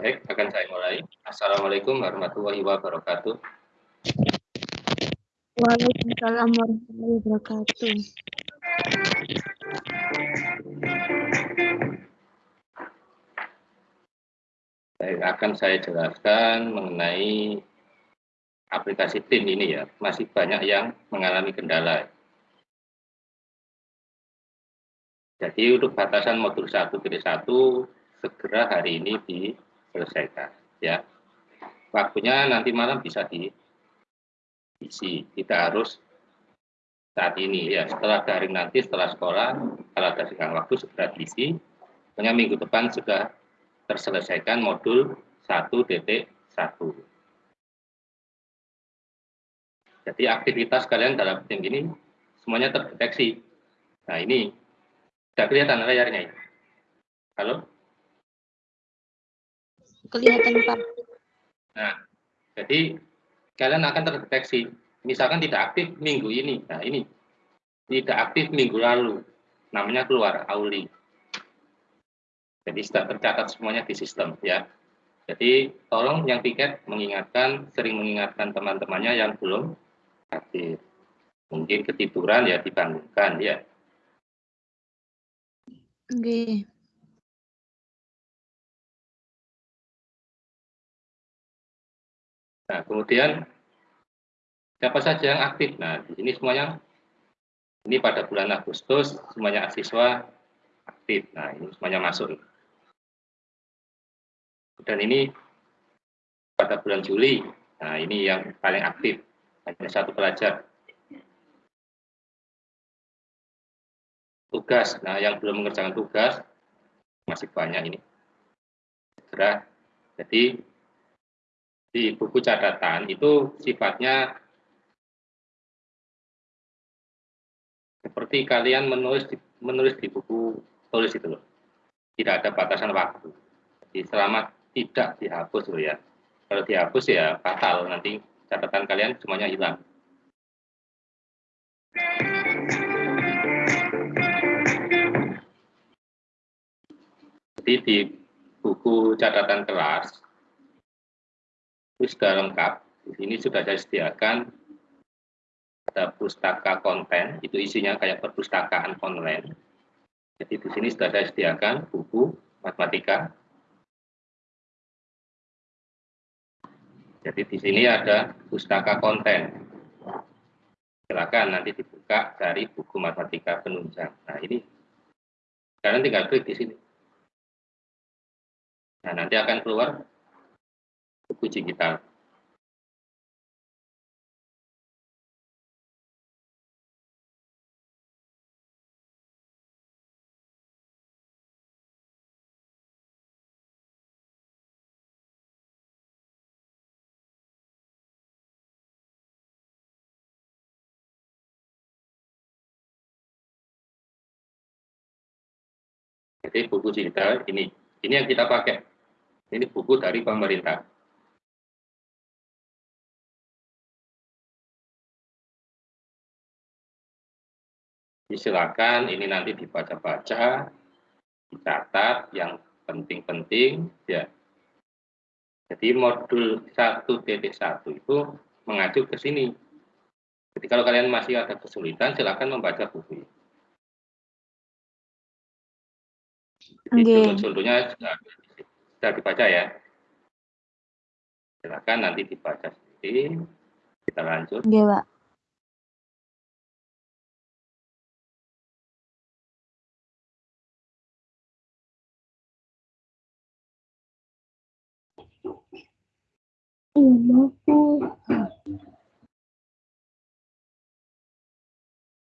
Baik, akan saya mulai. Assalamualaikum warahmatullahi wabarakatuh. Waalaikumsalam warahmatullahi wabarakatuh. Baik, akan saya jelaskan mengenai aplikasi TIN ini ya. Masih banyak yang mengalami kendala. Jadi untuk batasan modul 1.1 segera hari ini diselesaikan ya. Waktunya nanti malam bisa diisi. Tidak harus saat ini ya. Setelah daring nanti setelah sekolah kalau ada senggang waktu segera diisi. Pokoknya minggu depan sudah terselesaikan modul 1.1. Jadi aktivitas kalian dalam tim ini semuanya terdeteksi. Nah ini sudah kelihatan layarnya ini. Halo? Kelihatan Pak. Nah, jadi kalian akan terdeteksi. Misalkan tidak aktif minggu ini. Nah, ini tidak aktif minggu lalu. Namanya keluar auli. Jadi sudah tercatat semuanya di sistem ya. Jadi tolong yang tiket mengingatkan, sering mengingatkan teman-temannya yang belum aktif. Mungkin ketiduran ya dibangunkan ya. Oke. Okay. Nah, kemudian siapa saja yang aktif? Nah, di sini semuanya ini pada bulan Agustus semuanya siswa aktif. Nah, ini semuanya masuk. Dan ini pada bulan Juli. Nah, ini yang paling aktif. Hanya satu pelajar. Tugas. Nah, yang belum mengerjakan tugas masih banyak ini. Jadi di buku catatan itu sifatnya seperti kalian menulis di, menulis di buku tulis itu loh. Tidak ada batasan waktu. Jadi selama tidak dihapus loh ya. Kalau dihapus ya fatal nanti catatan kalian semuanya hilang. Jadi di buku catatan kelas sudah lengkap. Di sini sudah saya sediakan ada pustaka konten, itu isinya kayak perpustakaan online. Jadi di sini sudah saya sediakan buku matematika. Jadi di sini ada pustaka konten. Silakan nanti dibuka dari buku matematika penunjang. Nah ini, kalian tinggal klik di sini. Nah nanti akan keluar buku digital. Jadi buku digital ini, ini yang kita pakai. Ini buku dari pemerintah. Silakan ini nanti dibaca-baca, dicatat yang penting-penting ya. Jadi modul 1.1 itu mengacu ke sini. Jadi kalau kalian masih ada kesulitan, silakan membaca buku ini. Jadi contohnya sudah, sudah dibaca ya. Silakan nanti dibaca sendiri. Kita lanjut. Iya, Pak.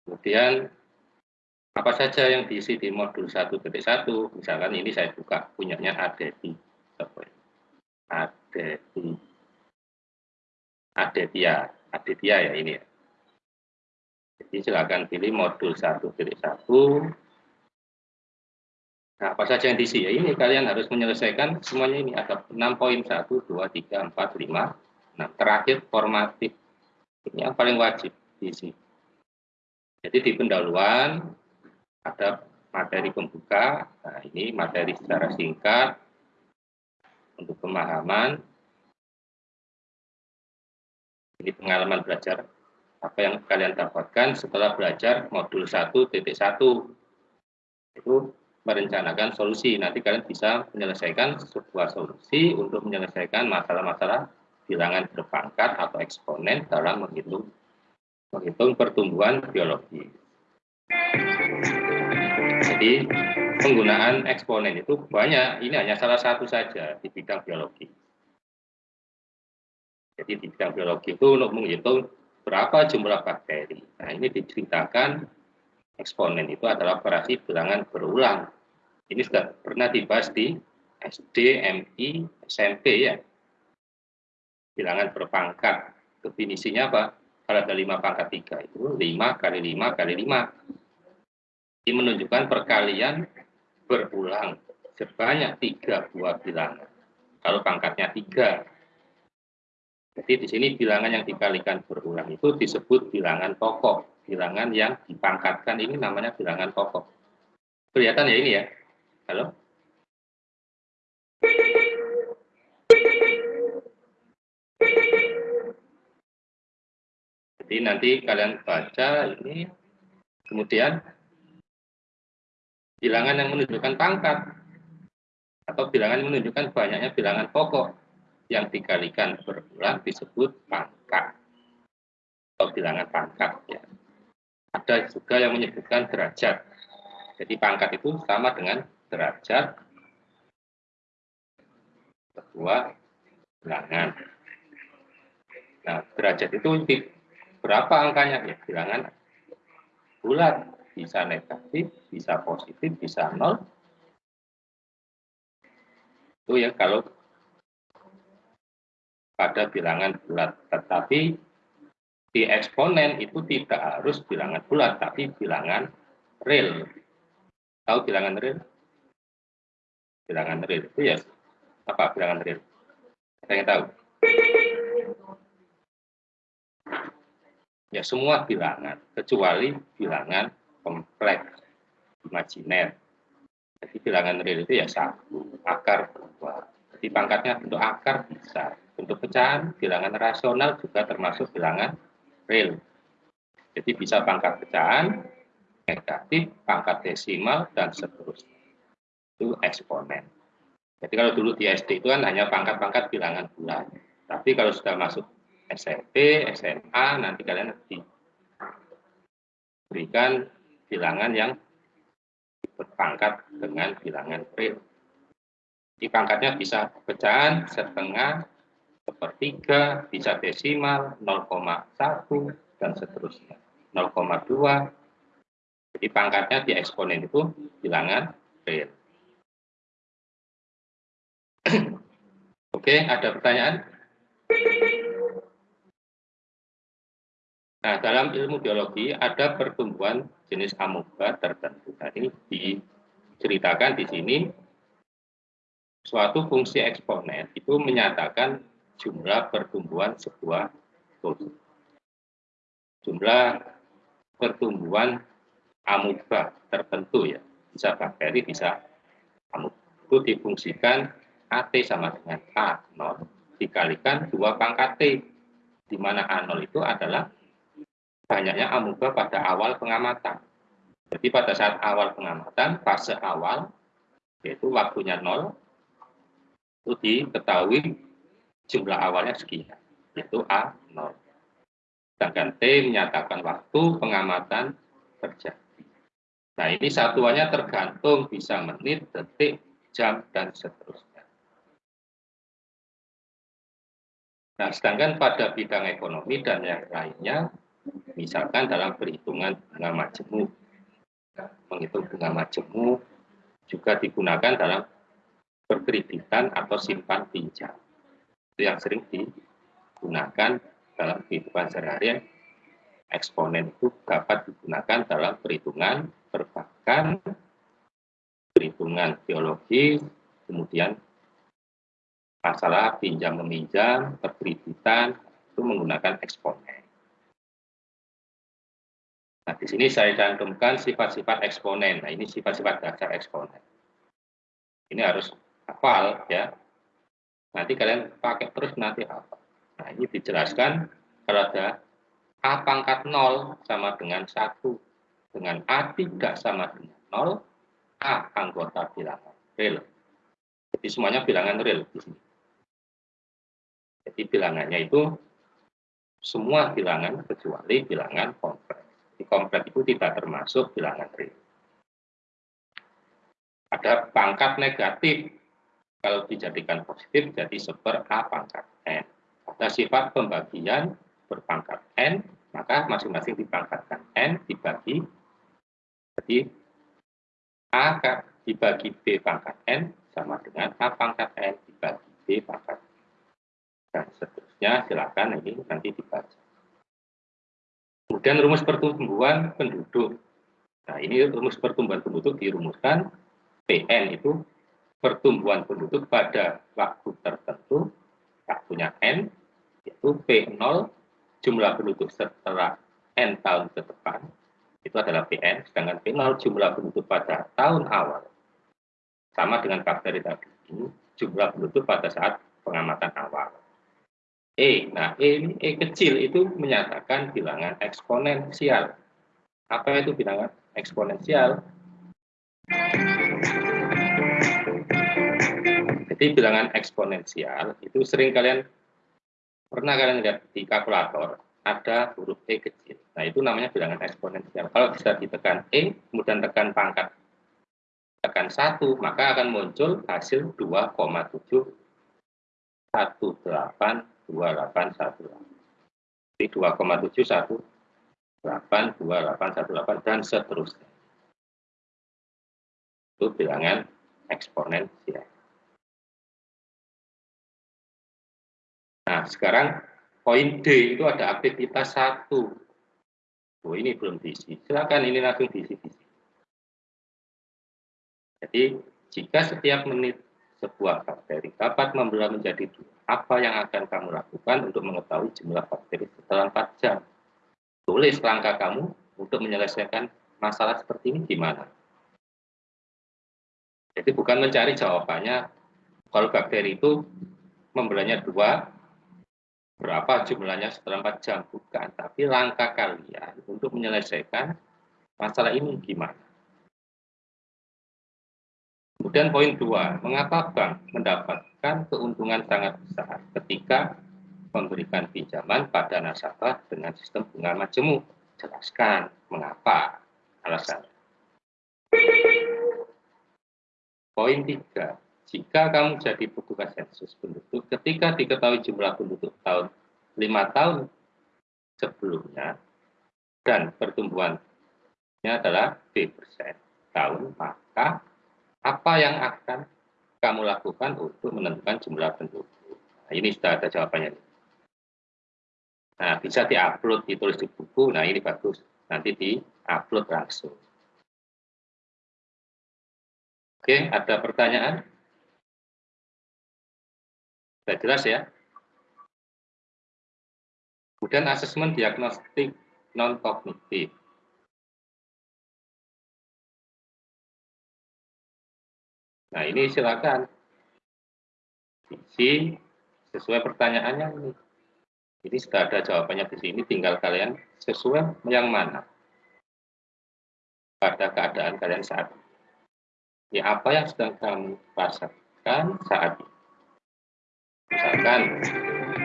Kemudian apa saja yang diisi di modul 1.1, misalkan ini saya buka punyanya Adeti. Adeti. Adetia. Adetia ya ini ya. Jadi silakan pilih modul 1.1 Nah, apa saja yang diisi? Ya ini kalian harus menyelesaikan semuanya ini ada 6 poin 1 2 3 4 5. Nah, terakhir formatif. Ini yang paling wajib diisi. Jadi di pendahuluan ada materi pembuka. Nah, ini materi secara singkat. untuk pemahaman ini pengalaman belajar apa yang kalian dapatkan setelah belajar modul 1.1 itu merencanakan solusi nanti kalian bisa menyelesaikan sebuah solusi untuk menyelesaikan masalah-masalah bilangan berpangkat atau eksponen dalam menghitung menghitung pertumbuhan biologi. Jadi penggunaan eksponen itu banyak, ini hanya salah satu saja di bidang biologi. Jadi di bidang biologi itu untuk menghitung berapa jumlah bakteri. Nah ini diceritakan eksponen itu adalah operasi bilangan berulang. Ini sudah pernah dibahas di SD, MI, SMP ya. Bilangan berpangkat. Definisinya apa? Kalau ada 5 pangkat 3 itu 5 kali 5 kali 5. Ini menunjukkan perkalian berulang sebanyak tiga buah bilangan. Kalau pangkatnya tiga, jadi di sini bilangan yang dikalikan berulang itu disebut bilangan pokok. Bilangan yang dipangkatkan ini namanya bilangan pokok. Kelihatan ya ini ya? Halo? Jadi nanti kalian baca ini, kemudian bilangan yang menunjukkan pangkat, atau bilangan yang menunjukkan banyaknya bilangan pokok yang dikalikan berulang disebut pangkat, atau bilangan pangkat. Ya. Ada juga yang menyebutkan derajat. Jadi pangkat itu sama dengan derajat sebuah bilangan. Nah, derajat itu berapa angkanya? Ya, bilangan bulat, bisa negatif, bisa positif, bisa nol. Itu ya kalau pada bilangan bulat. Tetapi di eksponen itu tidak harus bilangan bulat, tapi bilangan real. Tahu bilangan real? Bilangan real itu ya apa bilangan real? Saya ingin tahu. Ya semua bilangan, kecuali bilangan kompleks, imajiner. Jadi bilangan real itu ya satu, akar dua. Jadi pangkatnya bentuk akar bisa. Bentuk pecahan, bilangan rasional juga termasuk bilangan real. Jadi bisa pangkat pecahan, negatif, pangkat desimal, dan seterusnya. Itu eksponen. Jadi kalau dulu di SD itu kan hanya pangkat-pangkat bilangan bulan. Tapi kalau sudah masuk SMP, SMA, nanti kalian diberikan bilangan yang berpangkat dengan bilangan real. Di pangkatnya bisa pecahan, setengah, sepertiga, bisa desimal, 0,1, dan seterusnya. 0,2. Jadi pangkatnya di eksponen itu bilangan real. Oke, ada pertanyaan? Nah, dalam ilmu biologi ada pertumbuhan jenis amoeba tertentu. Nah, ini diceritakan di sini suatu fungsi eksponen itu menyatakan jumlah pertumbuhan sebuah tumbuh. Jumlah pertumbuhan amoeba tertentu ya, bisa bakteri, bisa amoeba. Itu difungsikan AT sama dengan A0 dikalikan dua pangkat T, di mana A0 itu adalah banyaknya amuba pada awal pengamatan. Jadi pada saat awal pengamatan, fase awal, yaitu waktunya nol, itu diketahui jumlah awalnya sekian, yaitu A0. Sedangkan T menyatakan waktu pengamatan terjadi. Nah ini satuannya tergantung bisa menit, detik, jam, dan seterusnya. Nah, sedangkan pada bidang ekonomi dan yang lainnya, Misalkan dalam perhitungan bunga majemuk, menghitung bunga majemuk juga digunakan dalam berkreditan atau simpan pinjam. Itu yang sering digunakan dalam kehidupan sehari-hari. Eksponen itu dapat digunakan dalam perhitungan perbankan, perhitungan biologi, kemudian masalah pinjam meminjam, perkreditan, itu menggunakan eksponen. Nah, di sini saya cantumkan sifat-sifat eksponen. Nah, ini sifat-sifat dasar eksponen. Ini harus hafal ya. Nanti kalian pakai terus nanti apa? Nah, ini dijelaskan kalau ada A pangkat 0 sama dengan 1, dengan A tidak sama dengan 0, A anggota bilangan real. Jadi semuanya bilangan real di sini. Jadi bilangannya itu semua bilangan kecuali bilangan kompleks. Di kompleks itu tidak termasuk bilangan real. Ada pangkat negatif. Kalau dijadikan positif jadi seper A pangkat N. Ada sifat pembagian berpangkat N, maka masing-masing dipangkatkan N dibagi, jadi A dibagi B pangkat N sama dengan A pangkat N dibagi B pangkat N. Dan seterusnya silakan ini nanti dibaca. Kemudian rumus pertumbuhan penduduk. Nah ini rumus pertumbuhan penduduk dirumuskan PN itu pertumbuhan penduduk pada waktu tertentu waktunya N yaitu P0 jumlah penduduk setelah N tahun ke depan, itu adalah PN, sedangkan P0 jumlah penduduk pada tahun awal. Sama dengan bakteri tadi, jumlah penduduk pada saat pengamatan awal. E, nah E ini E kecil itu menyatakan bilangan eksponensial. Apa itu bilangan eksponensial? Jadi bilangan eksponensial itu sering kalian pernah kalian lihat di kalkulator ada huruf E kecil. Nah, itu namanya bilangan eksponensial. Kalau bisa ditekan E, kemudian tekan pangkat tekan 1, maka akan muncul hasil 2,7 Jadi 2,7 dan seterusnya. Itu bilangan eksponensial. Nah, sekarang poin D itu ada aktivitas satu. Oh, ini belum diisi. Silakan ini langsung diisi. diisi. Jadi, jika setiap menit sebuah bakteri dapat membelah menjadi dua, apa yang akan kamu lakukan untuk mengetahui jumlah bakteri setelah 4 jam? Tulis langkah kamu untuk menyelesaikan masalah seperti ini gimana? Jadi bukan mencari jawabannya, kalau bakteri itu membelahnya dua, berapa jumlahnya setelah 4 jam? Bukan. Tapi langkah kalian untuk menyelesaikan masalah ini gimana? Kemudian poin dua mengapa bank mendapatkan keuntungan sangat besar ketika memberikan pinjaman pada nasabah dengan sistem bunga majemuk? Jelaskan mengapa? Alasannya. Poin tiga jika kamu jadi petugas sensus penduduk, ketika diketahui jumlah penduduk tahun lima tahun sebelumnya dan pertumbuhannya adalah B persen tahun, maka apa yang akan kamu lakukan untuk menentukan jumlah penduduk? Nah, ini sudah ada jawabannya. Nah, bisa diupload, ditulis di buku. Nah, ini bagus. Nanti di-upload langsung. Oke, ada pertanyaan? Sudah jelas ya? Kemudian asesmen diagnostik non-kognitif. Nah, ini silakan isi sesuai pertanyaannya ini. Jadi sudah ada jawabannya di sini, tinggal kalian sesuai yang mana pada keadaan kalian saat ini. Ya, apa yang sedang kamu rasakan saat ini? Misalkan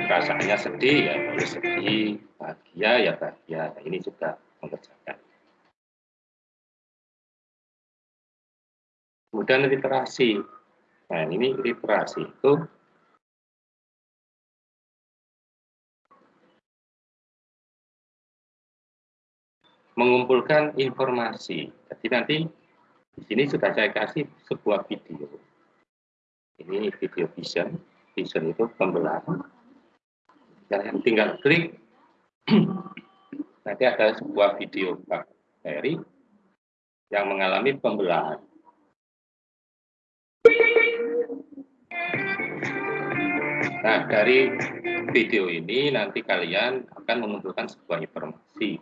perasaannya sedih ya boleh sedih bahagia ya bahagia. Nah, ini juga mengerjakan. Kemudian literasi. Nah ini literasi itu mengumpulkan informasi. Jadi nanti di sini sudah saya kasih sebuah video. Ini video vision vision itu pembelahan. Kalian tinggal klik, nanti ada sebuah video bakteri yang mengalami pembelahan. Nah, dari video ini nanti kalian akan mengumpulkan sebuah informasi.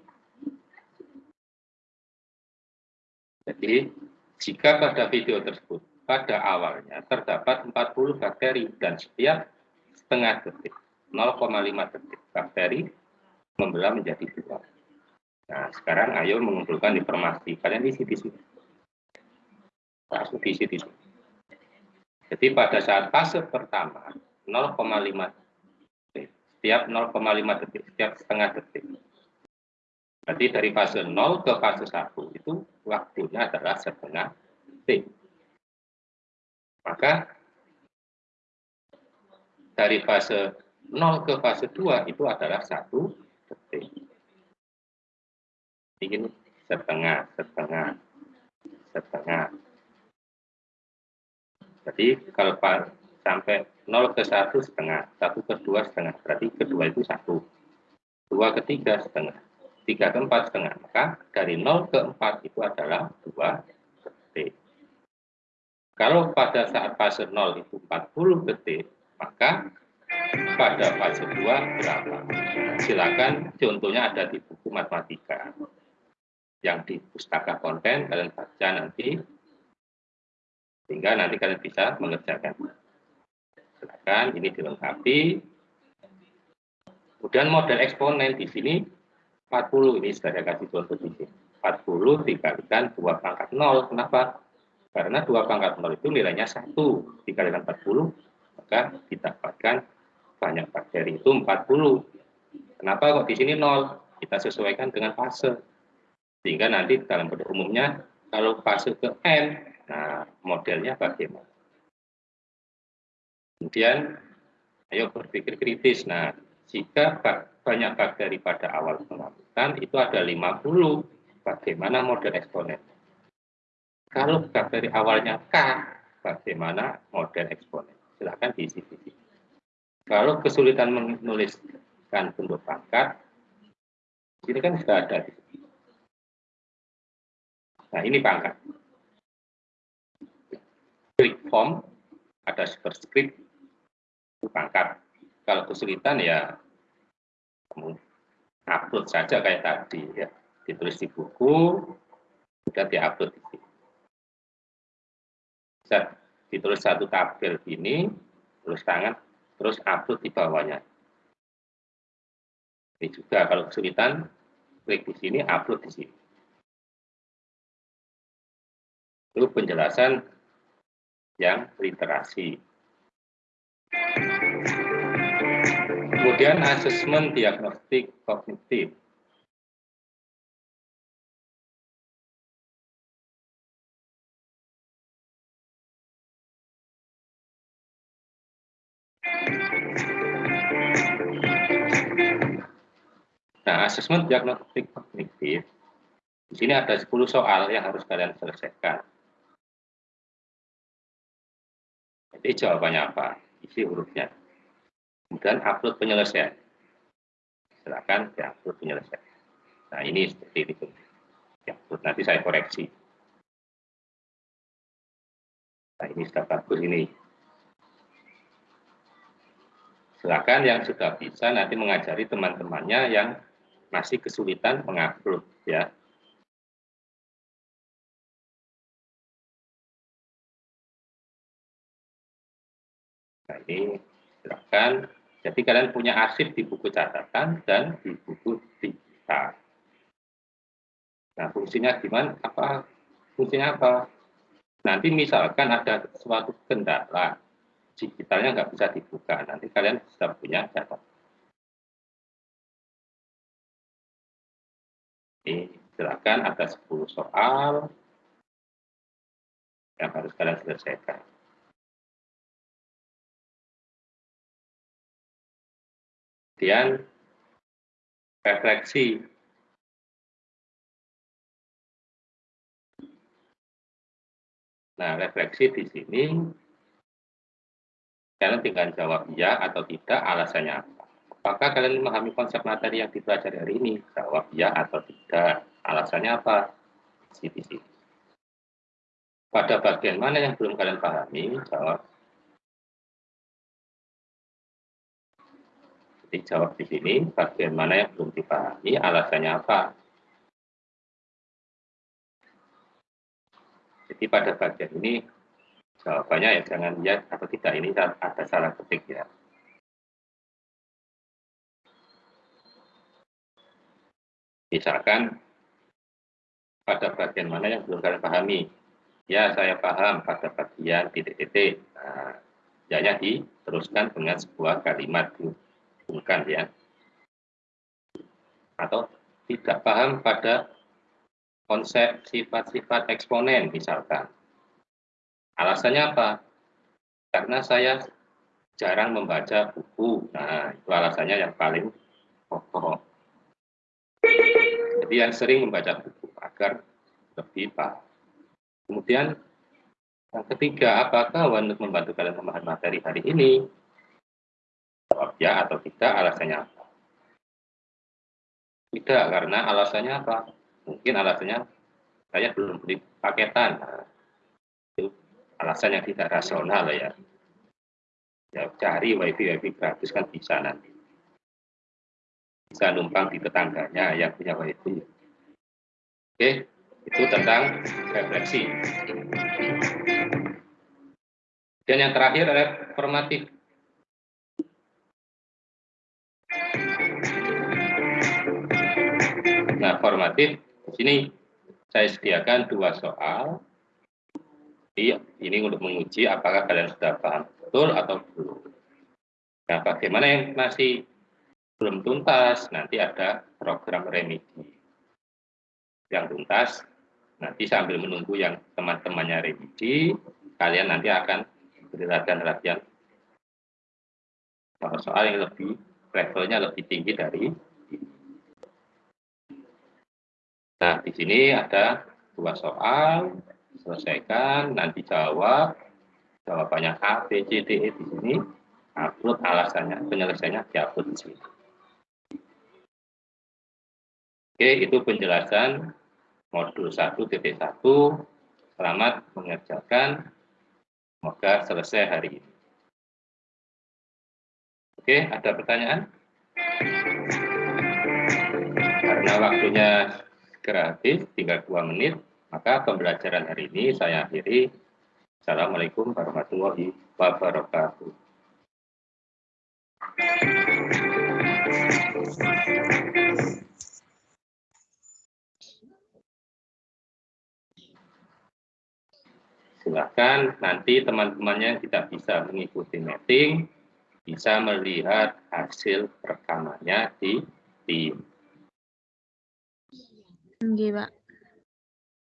Jadi, jika pada video tersebut pada awalnya terdapat 40 bakteri dan setiap setengah detik, 0,5 detik. Bakteri membelah menjadi dua. Nah, sekarang ayo mengumpulkan informasi. Kalian isi di sini. Langsung diisi di sini. Jadi pada saat fase pertama, 0,5 detik. Setiap 0,5 detik, setiap setengah detik. Berarti dari fase 0 ke fase 1 itu waktunya adalah setengah detik. Maka dari fase 0 ke fase 2 itu adalah satu detik. Ini setengah, setengah, setengah. Jadi kalau sampai 0 ke 1 setengah, 1 ke 2 setengah, berarti kedua itu 1. 2 ke 3 setengah, 3 ke 4 setengah. Maka dari 0 ke 4 itu adalah 2 detik. Kalau pada saat fase 0 itu 40 detik, maka pada fase 2 berapa? Silakan contohnya ada di buku matematika. Yang di pustaka konten kalian baca nanti sehingga nanti kalian bisa mengerjakan. Silakan ini dilengkapi. Kemudian model eksponen di sini 40 ini sudah saya kasih contoh di sini. 40 dikalikan 2 pangkat 0. Kenapa? Karena 2 pangkat 0 itu nilainya 1 dikalikan 40, maka didapatkan banyak bakteri itu 40. Kenapa kok di sini 0? Kita sesuaikan dengan fase. Sehingga nanti dalam pada umumnya kalau fase ke N, nah modelnya bagaimana? Kemudian, ayo berpikir kritis. Nah, jika banyak bakteri pada awal pengambilan itu ada 50. Bagaimana model eksponen? Kalau bakteri awalnya K, bagaimana model eksponen? Silakan diisi di sini. Kalau kesulitan menuliskan bentuk pangkat, ini kan sudah ada. Nah, ini pangkat. Klik form, ada superscript, pangkat. Kalau kesulitan ya kamu upload saja kayak tadi ya ditulis di buku sudah diupload di sini bisa ditulis satu tabel ini tulis tangan terus upload di bawahnya. Ini juga kalau kesulitan klik di sini upload di sini. Itu penjelasan yang literasi. Kemudian asesmen diagnostik kognitif. Nah, asesmen diagnostik kognitif, di sini ada 10 soal yang harus kalian selesaikan. Jadi jawabannya apa? Isi hurufnya. Kemudian upload penyelesaian. Silakan diupload penyelesaian. Nah ini seperti itu. Diupload nanti saya koreksi. Nah ini sudah bagus ini silakan yang sudah bisa nanti mengajari teman-temannya yang masih kesulitan mengupload ya Nah, ini silakan jadi kalian punya arsip di buku catatan dan di buku digital. Nah, fungsinya gimana? Apa fungsinya apa? Nanti misalkan ada suatu kendala digitalnya nggak bisa dibuka, nanti kalian sudah punya catatan. Ini silakan ada 10 soal yang harus kalian selesaikan. Kemudian refleksi. Nah, refleksi di sini kalian tinggal jawab ya atau tidak, alasannya apa. Apakah kalian memahami konsep materi yang dipelajari hari ini? Jawab ya atau tidak. Alasannya apa? Di sini. Pada bagian mana yang belum kalian pahami? Jawab dijawab di sini bagian mana yang belum dipahami, alasannya apa. Jadi pada bagian ini jawabannya ya jangan lihat atau tidak. Ini kan ada salah ketik ya. Misalkan pada bagian mana yang belum kalian pahami? Ya saya paham pada bagian titik-titik nah, jadinya diteruskan dengan sebuah kalimat bukan ya. Atau tidak paham pada konsep sifat-sifat eksponen misalkan. Alasannya apa? Karena saya jarang membaca buku. Nah, itu alasannya yang paling pokok. Jadi yang sering membaca buku agar lebih paham. Kemudian yang ketiga, apakah untuk membantu kalian memahami materi hari ini? Jawab ya atau tidak, alasannya apa? Tidak, karena alasannya apa? Mungkin alasannya saya belum beli paketan. Nah, itu alasan yang tidak rasional ya. Ya, cari wifi wifi gratis kan bisa nanti. Bisa numpang di tetangganya yang punya wifi. Oke, itu tentang refleksi. Dan yang terakhir adalah formatif. Nah, formatif di sini saya sediakan dua soal. Ini untuk menguji apakah kalian sudah paham betul atau belum. Nah, bagaimana yang masih belum tuntas, nanti ada program remedi yang tuntas. Nanti sambil menunggu yang teman-temannya revisi, kalian nanti akan beri latihan-latihan soal yang lebih levelnya lebih tinggi dari Nah, di sini ada dua soal, selesaikan, nanti jawab, jawabannya A, B, C, D, E di sini, upload alasannya, penyelesaiannya diupload di sini. Oke, itu penjelasan modul 1.1. Selamat mengerjakan. Semoga selesai hari ini. Oke, ada pertanyaan? Karena waktunya habis, tinggal dua menit, maka pembelajaran hari ini saya akhiri. Assalamualaikum warahmatullahi wabarakatuh. silahkan nanti teman-temannya tidak bisa mengikuti meeting, bisa melihat hasil rekamannya di tim. Oke, Pak.